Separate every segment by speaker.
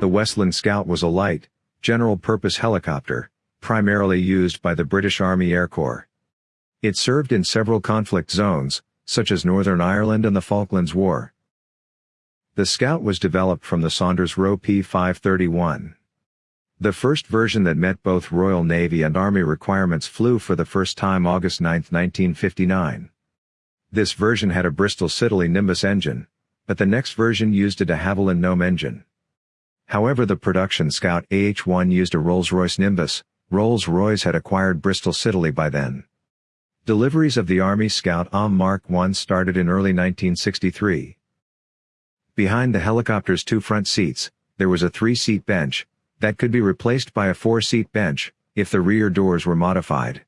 Speaker 1: The Westland Scout was a light, general-purpose helicopter, primarily used by the British Army Air Corps. It served in several conflict zones, such as Northern Ireland and the Falklands War. The Scout was developed from the Saunders Roe P-531. The first version that met both Royal Navy and Army requirements flew for the first time August 9, 1959. This version had a Bristol Siddeley Nimbus engine, but the next version used a de Havilland Gnome engine. However the production Scout AH-1 used a Rolls-Royce Nimbus, Rolls-Royce had acquired Bristol Siddeley by then. Deliveries of the Army Scout AIM Mark I started in early 1963. Behind the helicopter's two front seats, there was a three-seat bench, that could be replaced by a four-seat bench, if the rear doors were modified.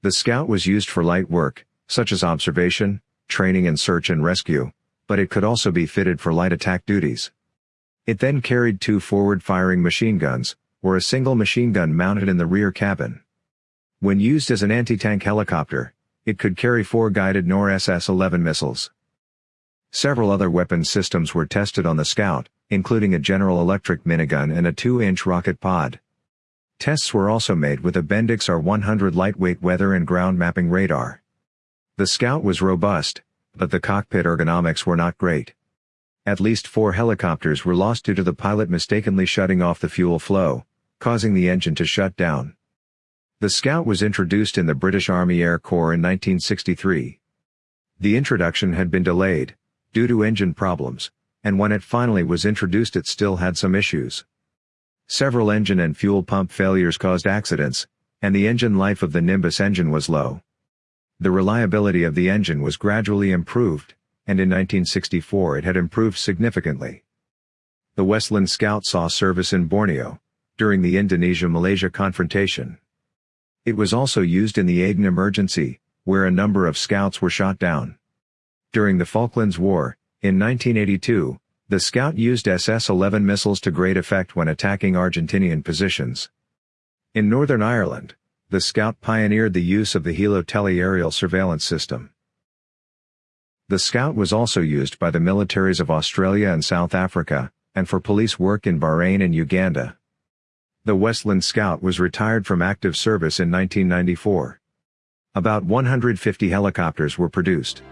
Speaker 1: The Scout was used for light work, such as observation, training and search and rescue, but it could also be fitted for light attack duties. It then carried two forward-firing machine guns, or a single machine gun mounted in the rear cabin. When used as an anti-tank helicopter, it could carry four guided Nord SS-11 missiles. Several other weapon systems were tested on the Scout, including a General Electric minigun and a 2-inch rocket pod. Tests were also made with a Bendix R100 lightweight weather and ground mapping radar. The Scout was robust, but the cockpit ergonomics were not great. At least four helicopters were lost due to the pilot mistakenly shutting off the fuel flow, causing the engine to shut down. The Scout was introduced in the British Army Air Corps in 1963. The introduction had been delayed, due to engine problems, and when it finally was introduced it still had some issues. Several engine and fuel pump failures caused accidents, and the engine life of the Nimbus engine was low. The reliability of the engine was gradually improved, and in 1964 it had improved significantly. The Westland Scout saw service in Borneo, during the Indonesia-Malaysia confrontation. It was also used in the Aden emergency, where a number of scouts were shot down. During the Falklands War, in 1982, the Scout used SS-11 missiles to great effect when attacking Argentinian positions. In Northern Ireland, the Scout pioneered the use of the Heli tele-aerial surveillance system. The Scout was also used by the militaries of Australia and South Africa, and for police work in Bahrain and Uganda. The Westland Scout was retired from active service in 1994. About 150 helicopters were produced.